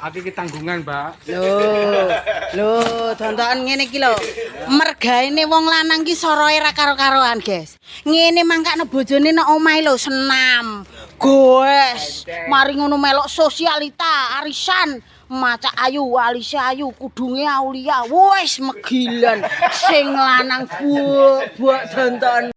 Aku iki tanggungan, Mbak. Loh. Loh, tontonan ngene iki lho. Mergaene wong lanang ki soroe ra karo-karoan, Guys. Ngene mangkane bojone nek omahe lho senam. Goes. Mari ngono melok sosialita, arisan. Maca ayu, alisa ayu, kudunge aulia. Wes megilan sing lanang buak-buak tonton.